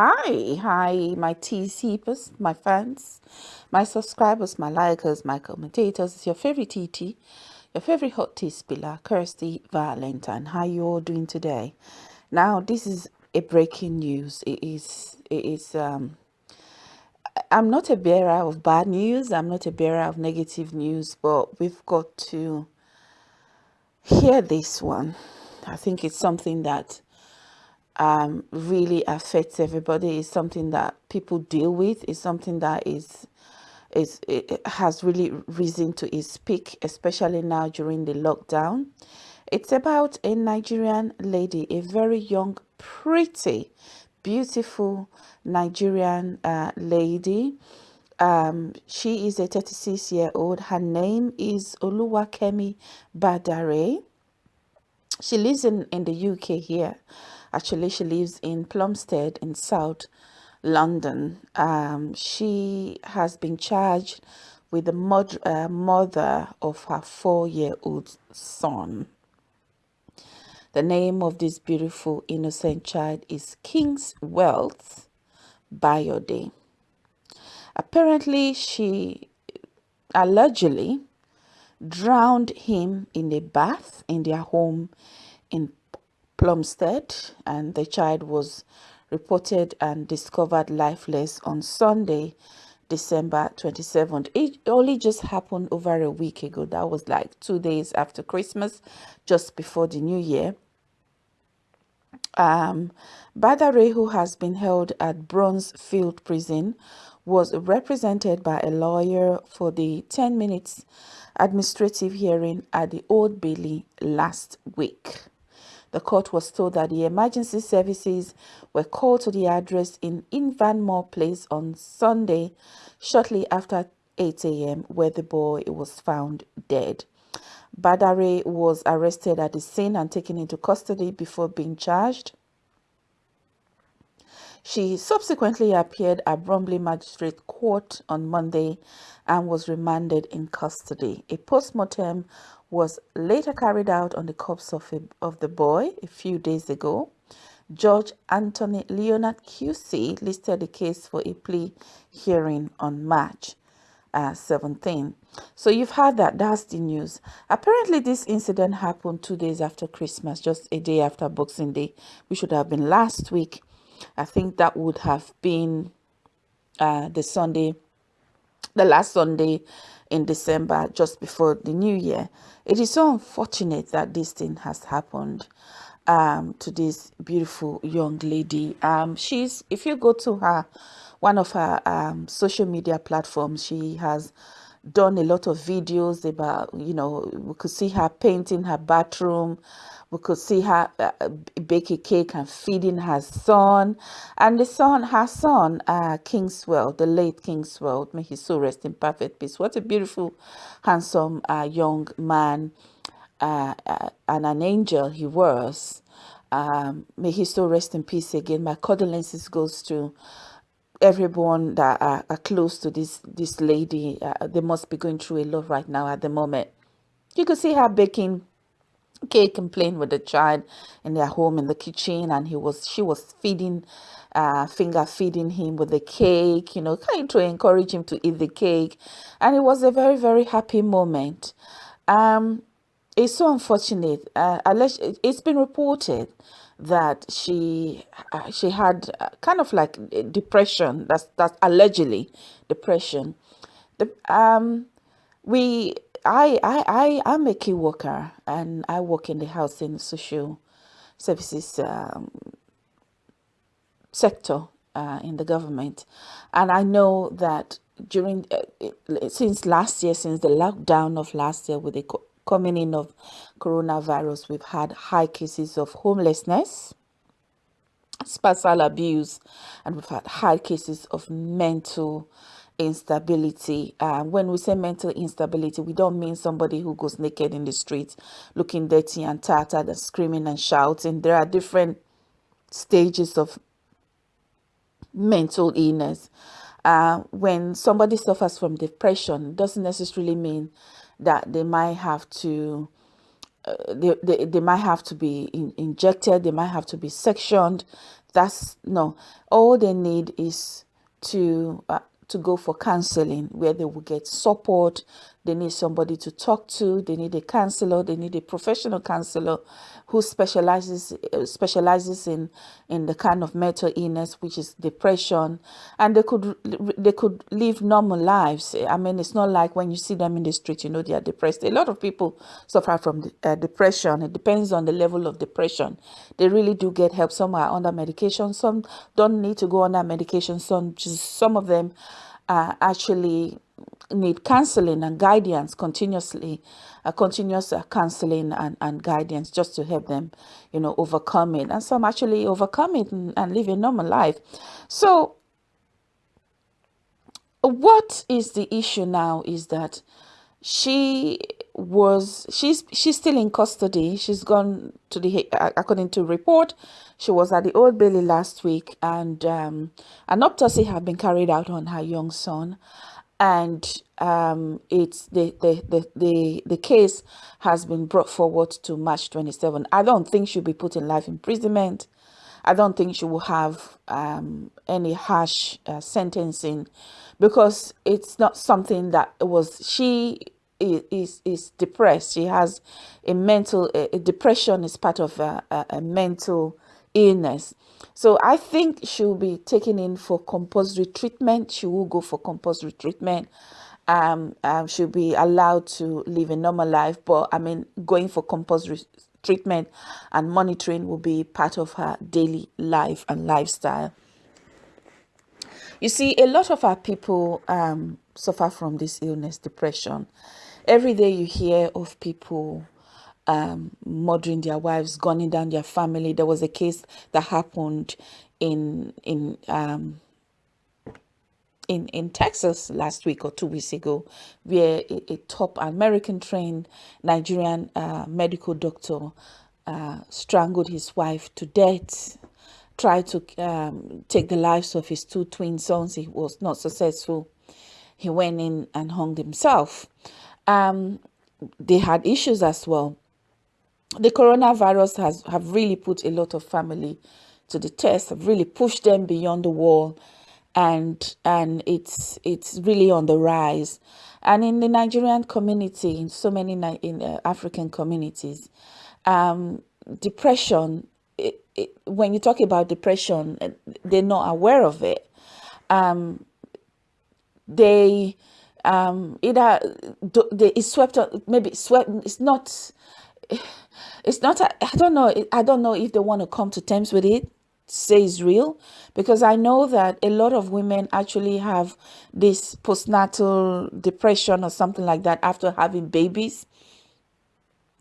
Hi, hi, my tea seepers, my fans, my subscribers, my likers, my commentators. It's your favorite TT, your favorite hot tea spiller, Kirsty Valentine. How you all doing today? Now, this is a breaking news. It is, it is, um, I'm not a bearer of bad news. I'm not a bearer of negative news, but we've got to hear this one. I think it's something that um, really affects everybody. It's something that people deal with. It's something that is is it has really risen to its peak, especially now during the lockdown. It's about a Nigerian lady, a very young, pretty, beautiful Nigerian uh, lady. Um, she is a 36 year old. Her name is Oluwakemi Badare. She lives in, in the UK here. Actually, she lives in Plumstead in South London. Um, she has been charged with the mod uh, mother of her four-year-old son. The name of this beautiful innocent child is Kingswealth Bayode. Apparently, she allegedly drowned him in a bath in their home in Plumstead and the child was reported and discovered lifeless on Sunday, December 27th. It only just happened over a week ago. That was like two days after Christmas, just before the new year. Um, Badare, who has been held at Bronzefield Prison, was represented by a lawyer for the 10 minutes administrative hearing at the Old Bailey last week. The court was told that the emergency services were called to the address in Invermore Place on Sunday, shortly after 8 a.m., where the boy was found dead. Badare was arrested at the scene and taken into custody before being charged. She subsequently appeared at Bromley Magistrate Court on Monday and was remanded in custody. A post-mortem was later carried out on the corpse of, a, of the boy a few days ago. Judge Anthony Leonard QC listed the case for a plea hearing on March uh, 17. So you've heard that. That's the news. Apparently, this incident happened two days after Christmas, just a day after Boxing Day, which should have been last week. I think that would have been uh, the Sunday, the last Sunday in December, just before the new year. It is so unfortunate that this thing has happened um, to this beautiful young lady. Um, she's, if you go to her, one of her um, social media platforms, she has done a lot of videos about, you know, we could see her painting her bathroom, we could see her uh, bake a cake and feeding her son. And the son her son uh kingswell the late kingswell may he so rest in perfect peace. What a beautiful handsome uh, young man uh, uh, and an angel he was. Um, may he so rest in peace again. My condolences goes to everyone that are, are close to this this lady. Uh, they must be going through a lot right now at the moment. You could see her baking cake and playing with the child in their home in the kitchen and he was she was feeding uh finger feeding him with the cake you know kind to encourage him to eat the cake. And it was a very very happy moment. Um it's so unfortunate uh it's been reported that she uh, she had uh, kind of like depression that's that's allegedly depression. The um we I, I, I, I'm a key worker and I work in the housing social services um, sector uh, in the government. And I know that during, uh, since last year, since the lockdown of last year with the coming in of coronavirus, we've had high cases of homelessness, spousal abuse, and we've had high cases of mental instability. Uh, when we say mental instability, we don't mean somebody who goes naked in the street, looking dirty and tattered and screaming and shouting. There are different stages of mental illness. Uh, when somebody suffers from depression, doesn't necessarily mean that they might have to uh, they, they, they might have to be in, injected, they might have to be sectioned, that's no all they need is to uh, to go for counseling where they will get support they need somebody to talk to. They need a counselor. They need a professional counselor who specializes uh, specializes in in the kind of mental illness which is depression. And they could they could live normal lives. I mean it's not like when you see them in the street you know they are depressed. A lot of people suffer from uh, depression. It depends on the level of depression. They really do get help. Some are under medication. Some don't need to go under medication. Some just some of them are actually need counseling and guidance continuously, uh, continuous uh, counseling and, and guidance just to help them, you know, overcome it. And some actually overcome it and, and live a normal life. So what is the issue now is that she was she's she's still in custody she's gone to the according to report she was at the old bailey last week and um, an autopsy had been carried out on her young son and um, it's the, the the the the case has been brought forward to march 27 i don't think she'll be put in life imprisonment. I don't think she will have um, any harsh uh, sentencing because it's not something that was she is is depressed. She has a mental a, depression is part of a, a, a, mental illness. So i think she'll be taken in for compulsory treatment. She will go for compulsory treatment. Um, um she'll be allowed to live a normal life but i mean going for compulsory treatment and monitoring will be part of her daily life and lifestyle. You see, a lot of our people um, suffer from this illness, depression. Every day you hear of people um, murdering their wives, gunning down their family. There was a case that happened in in um, in in Texas last week or two weeks ago, where a, a top American trained Nigerian uh, medical doctor uh, strangled his wife to death tried to um, take the lives of his two twin sons. He was not successful. He went in and hung himself. Um, they had issues as well. The coronavirus has have really put a lot of family to the test, have really pushed them beyond the wall, and and it's it's really on the rise. And in the Nigerian community, in so many in uh, African communities, um, depression it, it, when you talk about depression, they're not aware of it. Um, they um, either they is swept maybe swept. It's not. It's not. I don't know. I don't know if they want to come to terms with it say is real because I know that a lot of women actually have this postnatal depression or something like that after having babies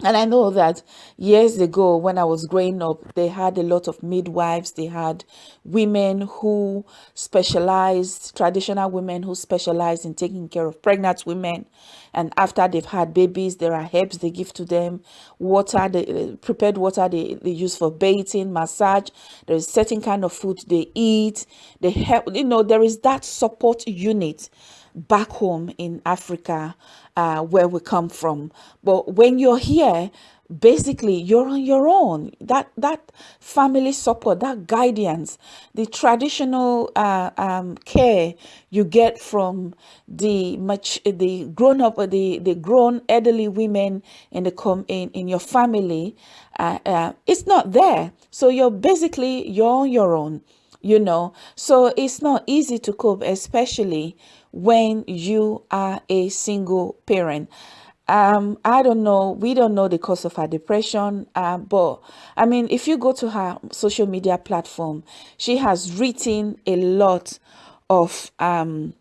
and I know that years ago, when I was growing up, they had a lot of midwives. They had women who specialized, traditional women who specialized in taking care of pregnant women. And after they've had babies, there are herbs they give to them, water, the uh, prepared water they, they use for bathing, massage. There's certain kind of food they eat. They help, you know, there is that support unit back home in Africa uh, where we come from. But when you're here, basically you're on your own. That that family support that guidance the traditional uh, um, care you get from the much the grown up the the grown elderly women in the com in, in your family uh, uh, it's not there. So you're basically you're on your own you know. So it's not easy to cope especially when you are a single parent. Um i don't know we don't know the cause of her depression uh, but i mean if you go to her social media platform she has written a lot of um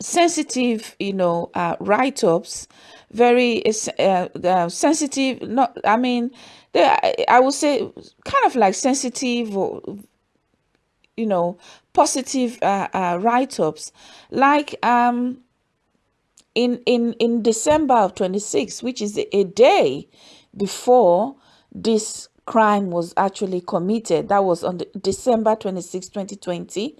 sensitive you know uh, write-ups very uh, uh, sensitive not i mean they, i would say kind of like sensitive or you know positive uh, uh, write-ups. Like um in in in december of 26 which is a day before this crime was actually committed that was on december 26 2020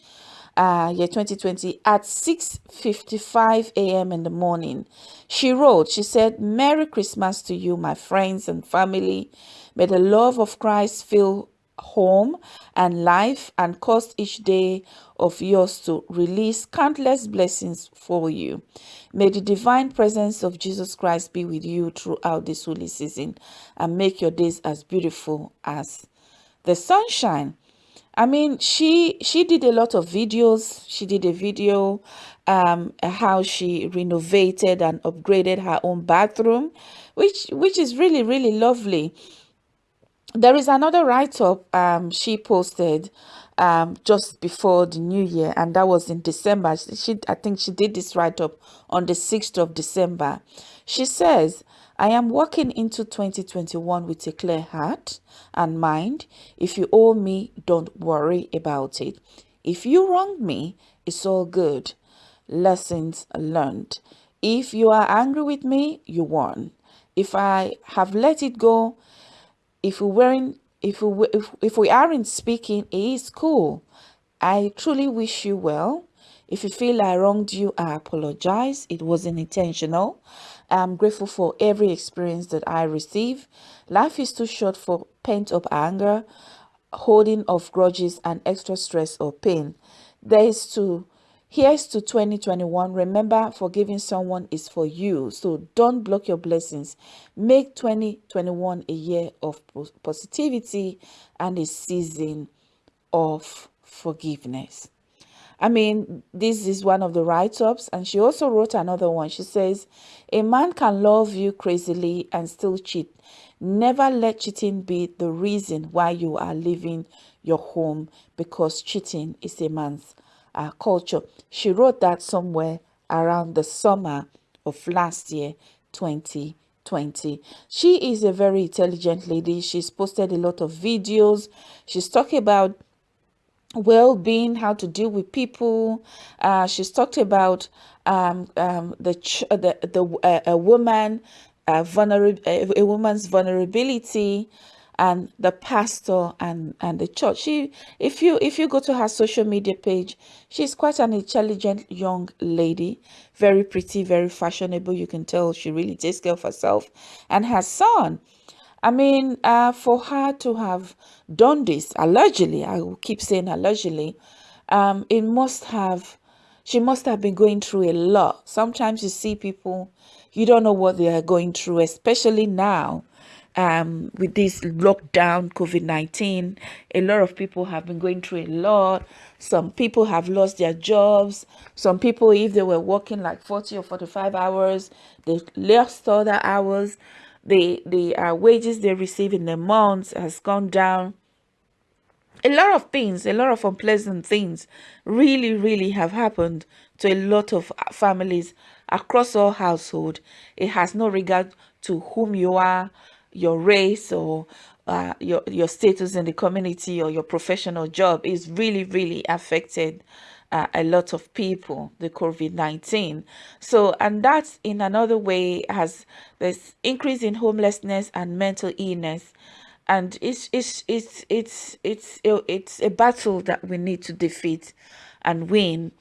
uh yeah 2020 at 6 55 a.m in the morning she wrote she said merry christmas to you my friends and family. May the love of christ fill home and life and cause each day of yours to release countless blessings for you. May the divine presence of Jesus Christ be with you throughout this holy season and make your days as beautiful as the sunshine. I mean, she she did a lot of videos. She did a video um how she renovated and upgraded her own bathroom, which which is really really lovely there is another write-up um, she posted um, just before the new year and that was in december. She i think she did this write-up on the 6th of december. She says i am walking into 2021 with a clear heart and mind. If you owe me don't worry about it. If you wrong me it's all good. Lessons learned. If you are angry with me you won. If i have let it go if we weren't if we if, if we aren't speaking it is cool. I truly wish you well. If you feel i wronged you i apologize. It wasn't intentional. I'm grateful for every experience that i receive. Life is too short for pent-up anger holding of grudges and extra stress or pain. There is to Here's to 2021. Remember, forgiving someone is for you. So don't block your blessings. Make 2021 a year of positivity and a season of forgiveness. I mean, this is one of the write-ups. And she also wrote another one. She says, a man can love you crazily and still cheat. Never let cheating be the reason why you are leaving your home because cheating is a man's uh, culture. She wrote that somewhere around the summer of last year, 2020. She is a very intelligent lady. She's posted a lot of videos. She's talking about well-being how to deal with people uh, she's talked about um, um, the the the uh, a woman uh, a woman's vulnerability and the pastor and and the church. She if you if you go to her social media page she's quite an intelligent young lady. Very pretty very fashionable. You can tell she really takes care of herself and her son. I mean uh, for her to have done this allegedly i will keep saying allegedly um it must have she must have been going through a lot. Sometimes you see people you don't know what they are going through especially now um, with this lockdown, COVID 19. A lot of people have been going through a lot. Some people have lost their jobs. Some people, if they were working like 40 or 45 hours, they lost other hours. The, the uh, wages they receive in the months has gone down. A lot of things, a lot of unpleasant things really, really have happened to a lot of families across all household. It has no regard to whom you are, your race or uh, your your status in the community or your professional job is really really affected uh, a lot of people the covid-19 so and that's in another way has this increase in homelessness and mental illness. And it's it's it's it's it's it's a battle that we need to defeat and win.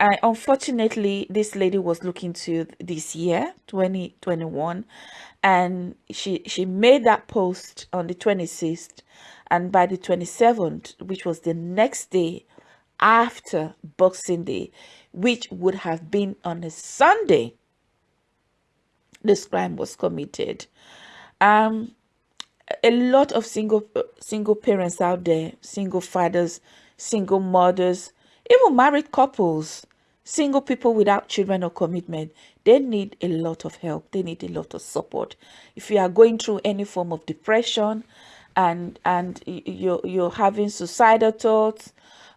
I, unfortunately, this lady was looking to this year, 2021, and she she made that post on the 26th and by the 27th which was the next day after boxing day which would have been on a sunday this crime was committed. Um a lot of single single parents out there single fathers single mothers even married couples single people without children or commitment they need a lot of help. They need a lot of support. If you are going through any form of depression and and you're you're having suicidal thoughts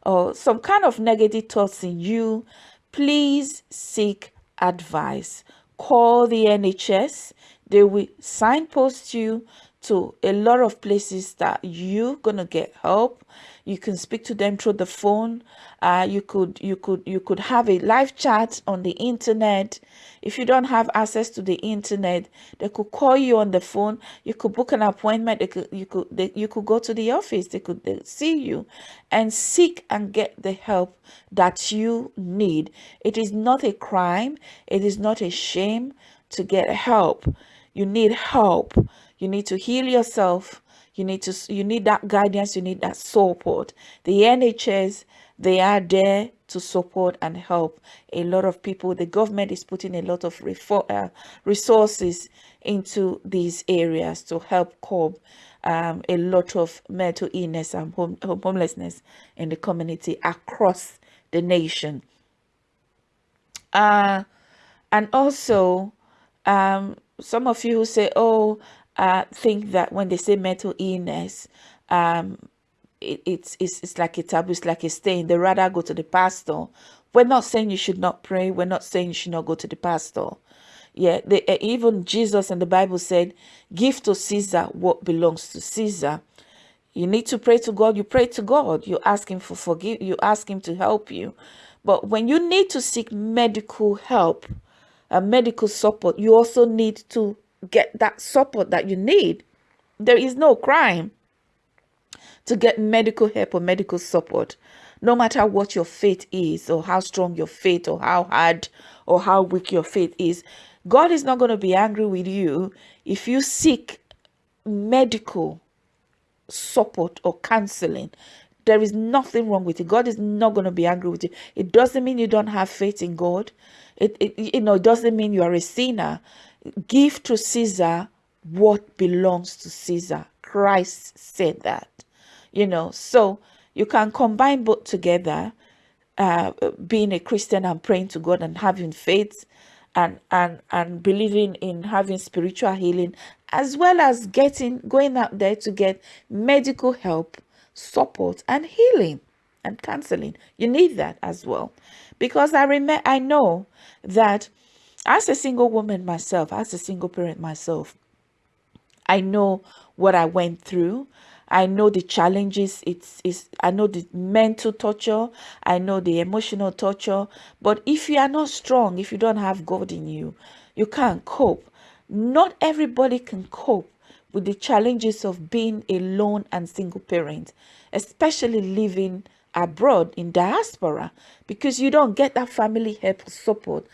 or some kind of negative thoughts in you please seek advice. Call the nhs they will signpost you to a lot of places that you're gonna get help you can speak to them through the phone. Uh, you could you could you could have a live chat on the internet. If you don't have access to the internet they could call you on the phone. You could book an appointment. They could you could they, you could go to the office. They could they see you and seek and get the help that you need. It is not a crime. It is not a shame to get help. You need help. You need to heal yourself you need to you need that guidance you need that support. The nhs they are there to support and help a lot of people. The government is putting a lot of uh, resources into these areas to help curb um, a lot of mental illness and home, homelessness in the community across the nation. Uh, and also um, some of you who say oh uh, think that when they say mental illness, um, it, it's, it's, it's like a taboo, it's like a stain. They rather go to the pastor. We're not saying you should not pray. We're not saying you should not go to the pastor. Yeah, they, uh, even Jesus and the Bible said, give to Caesar what belongs to Caesar. You need to pray to God. You pray to God. You ask him for forgive. You ask him to help you. But when you need to seek medical help, a medical support, you also need to get that support that you need. There is no crime to get medical help or medical support, no matter what your faith is, or how strong your faith, or how hard or how weak your faith is. God is not going to be angry with you if you seek medical support or counseling. There is nothing wrong with it. God is not going to be angry with you. It doesn't mean you don't have faith in God. It, it you know, it doesn't mean you are a sinner give to Caesar what belongs to Caesar. Christ said that, you know, so you can combine both together, uh, being a Christian and praying to God and having faith and, and, and believing in having spiritual healing, as well as getting, going out there to get medical help, support and healing and counseling. You need that as well. Because I remember, I know that as a single woman myself, as a single parent myself, I know what I went through. I know the challenges. It's, it's I know the mental torture. I know the emotional torture. But if you are not strong, if you don't have God in you, you can't cope. Not everybody can cope with the challenges of being alone and single parent, especially living abroad in diaspora, because you don't get that family help support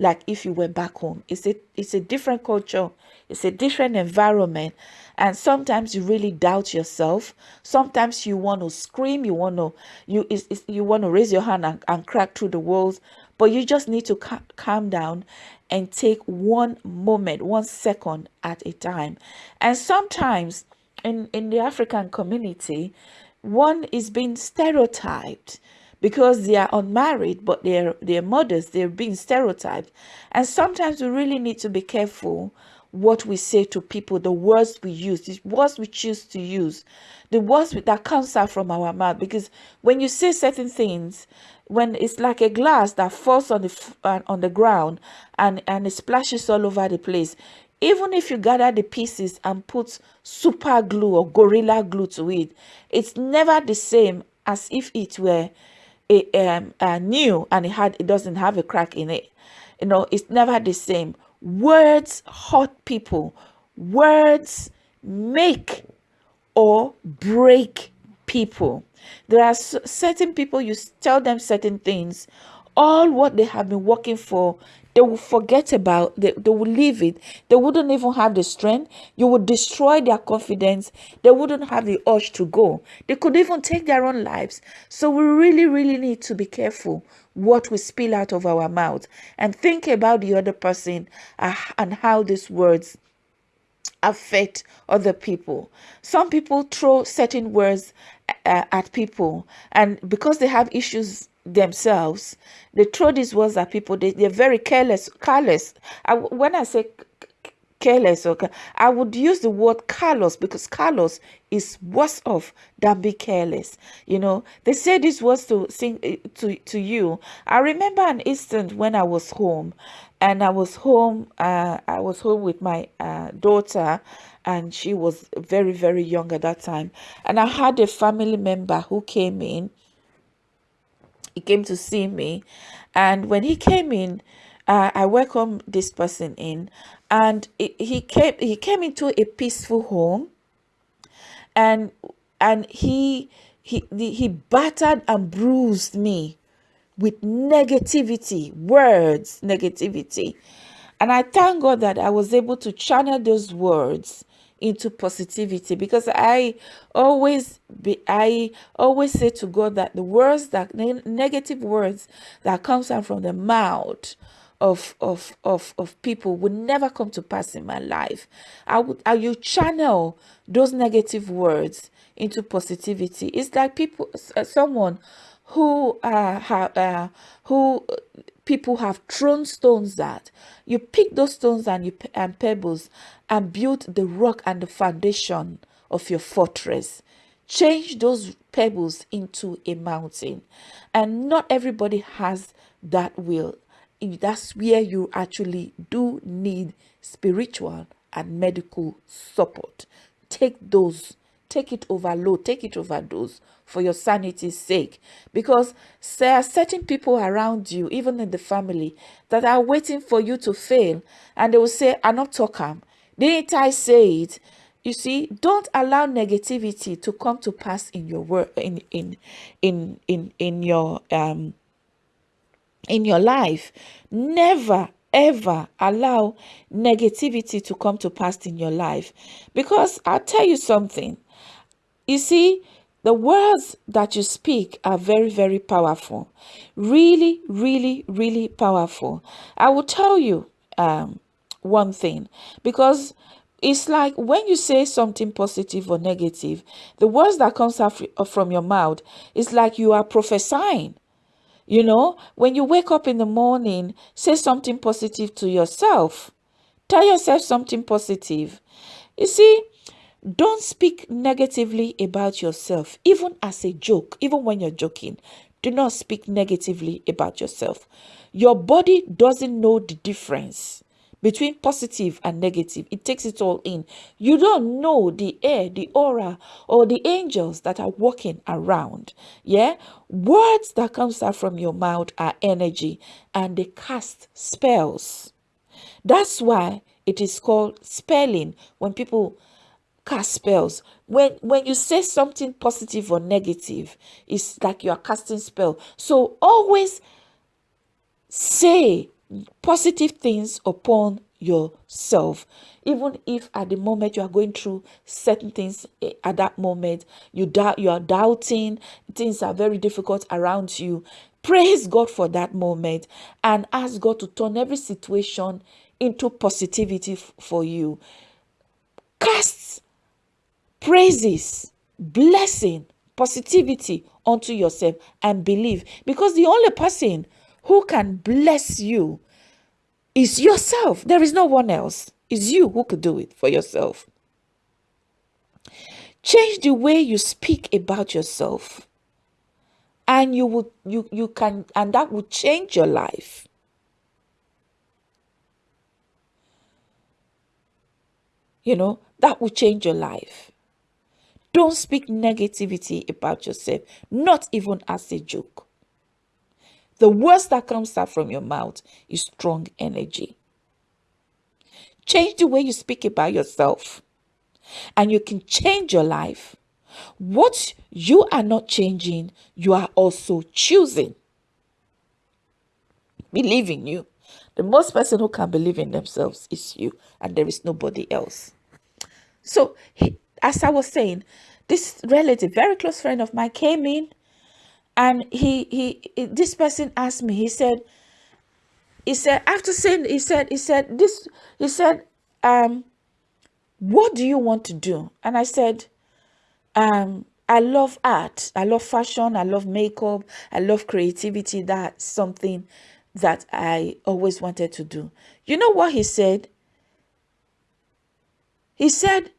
like if you went back home. It's a it's a different culture, it's a different environment. And sometimes you really doubt yourself. Sometimes you want to scream, you want to you is you want to raise your hand and, and crack through the walls, but you just need to ca calm down and take one moment, one second at a time. And sometimes in, in the African community, one is being stereotyped because they are unmarried, but they're, they're mothers, they're being stereotyped. And sometimes we really need to be careful what we say to people, the words we use, the words we choose to use, the words that comes out from our mouth. Because when you say certain things, when it's like a glass that falls on the uh, on the ground and and it splashes all over the place, even if you gather the pieces and put super glue or gorilla glue to it, it's never the same as if it were a, um, a new and it had it doesn't have a crack in it. You know it's never the same. Words hurt people. Words make or break people. There are certain people you tell them certain things. All what they have been working for they will forget about they, they will leave it. They wouldn't even have the strength. You would destroy their confidence. They wouldn't have the urge to go. They could even take their own lives. So we really really need to be careful what we spill out of our mouth and think about the other person uh, and how these words affect other people. Some people throw certain words uh, at people and because they have issues themselves. They throw these words at people. They, they're very careless. Careless. I, when I say careless, okay, I would use the word callous because callous is worse off than be careless. You know, they say these words to sing eh, to to you. I remember an instant when I was home, and I was home. Uh, I was home with my uh, daughter, and she was very very young at that time. And I had a family member who came in he came to see me. And when he came in uh, i welcomed this person in. And he came he came into a peaceful home. And and he he he battered and bruised me with negativity words negativity. And i thank god that i was able to channel those words into positivity because I always be I always say to God that the words that negative words that comes out from the mouth of of of of people would never come to pass in my life. I would I you channel those negative words into positivity. It's like people someone who uh, have uh, who people have thrown stones at. You pick those stones and you and pebbles and build the rock and the foundation of your fortress. Change those pebbles into a mountain. And not everybody has that will that's where you actually do need spiritual and medical support. Take those, take it overload, take it overdose for your sanity's sake. Because there are certain people around you, even in the family, that are waiting for you to fail. And they will say, I'm not talking. Didn't I say it? You see, don't allow negativity to come to pass in your work in in in in in your um in your life. Never ever allow negativity to come to pass in your life. Because I'll tell you something. You see, the words that you speak are very, very powerful. Really, really, really powerful. I will tell you um, one thing because it's like when you say something positive or negative, the words that comes out from your mouth is like you are prophesying. You know, when you wake up in the morning, say something positive to yourself. Tell yourself something positive. You see, don't speak negatively about yourself, even as a joke, even when you're joking. Do not speak negatively about yourself. Your body doesn't know the difference between positive and negative. It takes it all in. You don't know the air, the aura, or the angels that are walking around. Yeah? Words that comes out from your mouth are energy and they cast spells. That's why it is called spelling when people cast spells. When when you say something positive or negative, it's like you are casting spell. So always say positive things upon yourself even if at the moment you are going through certain things eh, at that moment you doubt you are doubting things are very difficult around you praise god for that moment and ask god to turn every situation into positivity for you cast praises blessing positivity onto yourself and believe because the only person who can bless you is yourself. There is no one else. It's you who could do it for yourself. Change the way you speak about yourself. And you will you you can and that will change your life. You know, that will change your life. Don't speak negativity about yourself, not even as a joke. The words that comes out from your mouth is strong energy. Change the way you speak about yourself, and you can change your life. What you are not changing, you are also choosing. Believe in you. The most person who can believe in themselves is you, and there is nobody else. So, as I was saying, this relative, very close friend of mine, came in and he he this person asked me he said he said after saying he said he said this he said um what do you want to do? And i said um i love art. I love fashion. I love makeup. I love creativity. That's something that i always wanted to do. You know what he said? He said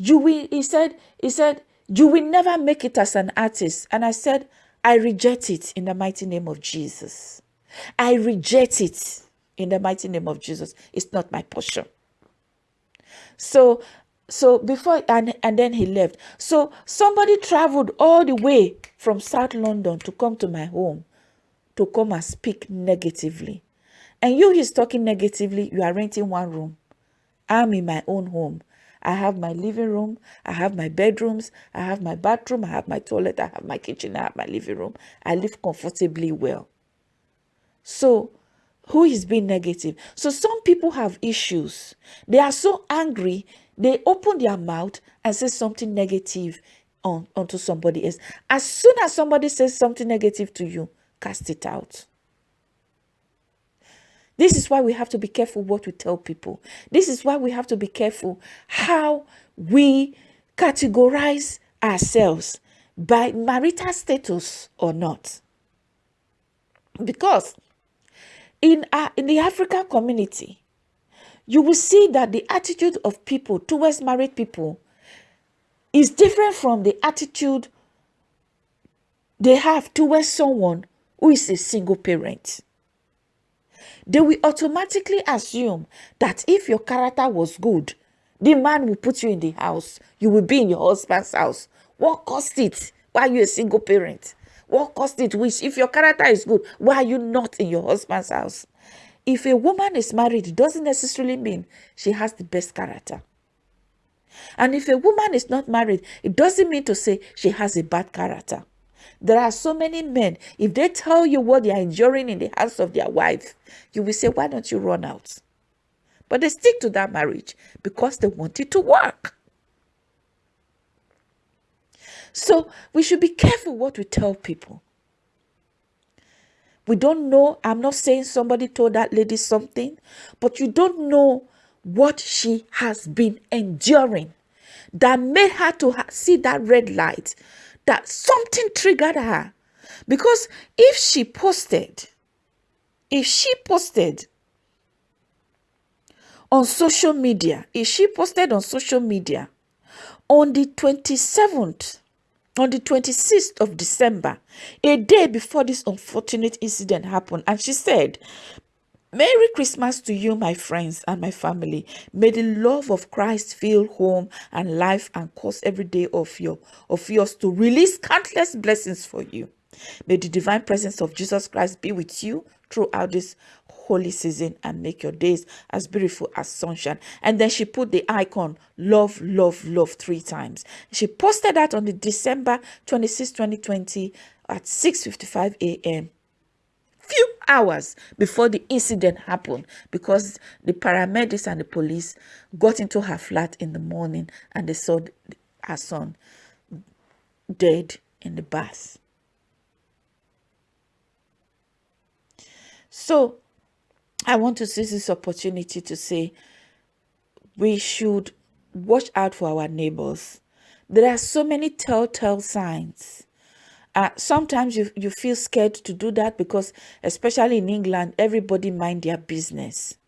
you will he said he said you will never make it as an artist and i said I reject it in the mighty name of Jesus. I reject it in the mighty name of Jesus. It's not my portion. So, so before and and then he left. So somebody traveled all the way from South London to come to my home to come and speak negatively. And you he's talking negatively, you are renting one room. I'm in my own home. I have my living room, I have my bedrooms, I have my bathroom, I have my toilet, I have my kitchen, I have my living room. I live comfortably well. So, who is being negative? So, some people have issues. They are so angry, they open their mouth and say something negative on onto somebody else. As soon as somebody says something negative to you, cast it out. This is why we have to be careful what we tell people. This is why we have to be careful how we categorize ourselves by marital status or not. Because in, our, in the African community, you will see that the attitude of people towards married people is different from the attitude they have towards someone who is a single parent. They will automatically assume that if your character was good, the man will put you in the house. You will be in your husband's house. What cost it? Why are you a single parent? What cost it? Which, if your character is good, why are you not in your husband's house? If a woman is married, it doesn't necessarily mean she has the best character. And if a woman is not married, it doesn't mean to say she has a bad character. There are so many men, if they tell you what they are enduring in the house of their wife, you will say, Why don't you run out? But they stick to that marriage because they want it to work. So we should be careful what we tell people. We don't know. I'm not saying somebody told that lady something, but you don't know what she has been enduring that made her to see that red light, that something triggered her. Because if she posted, if she posted on social media, if she posted on social media on the 27th, on the 26th of December, a day before this unfortunate incident happened, and she said, Merry Christmas to you, my friends and my family. May the love of Christ fill home and life and cause every day of your of yours to release countless blessings for you. May the divine presence of Jesus Christ be with you throughout this holy season and make your days as beautiful as sunshine. And then she put the icon love, love, love three times. She posted that on the December 26, 2020 at 6:55 a.m few hours before the incident happened because the paramedics and the police got into her flat in the morning and they saw her son dead in the bath. So I want to seize this opportunity to say we should watch out for our neighbors. There are so many telltale signs uh, sometimes you, you feel scared to do that because, especially in England, everybody mind their business.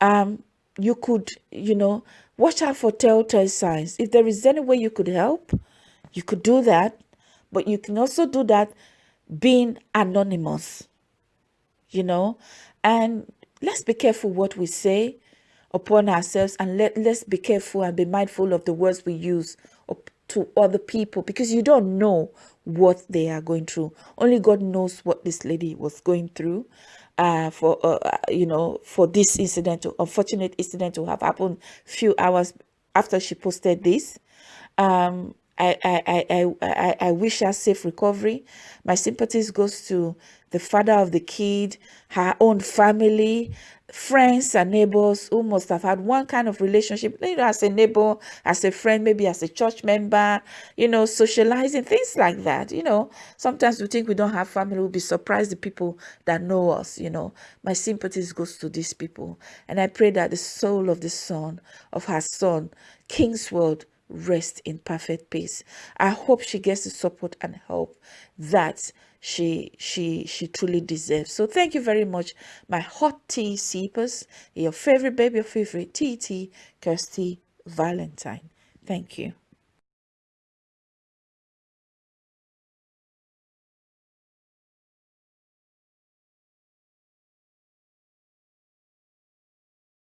Um, you could, you know, watch out for telltale signs. If there is any way you could help, you could do that. But you can also do that being anonymous, you know. And let's be careful what we say upon ourselves and let, let's be careful and be mindful of the words we use to other people because you don't know what they are going through. Only God knows what this lady was going through. Uh, for uh, uh, you know, for this incident, unfortunate incident to have happened few hours after she posted this. Um, I, I, I, I, I wish her safe recovery. My sympathies goes to the father of the kid, her own family, friends and neighbors who must have had one kind of relationship, you know, as a neighbor, as a friend, maybe as a church member, you know, socializing, things like that. You know, sometimes we think we don't have family, we'll be surprised the people that know us, you know. My sympathies goes to these people. And I pray that the soul of the son, of her son, Kingsworld, rest in perfect peace. I hope she gets the support and help that she she she truly deserves. So thank you very much, my hot tea seepers, your favorite baby, your favorite TT, Kirsty Valentine. Thank you.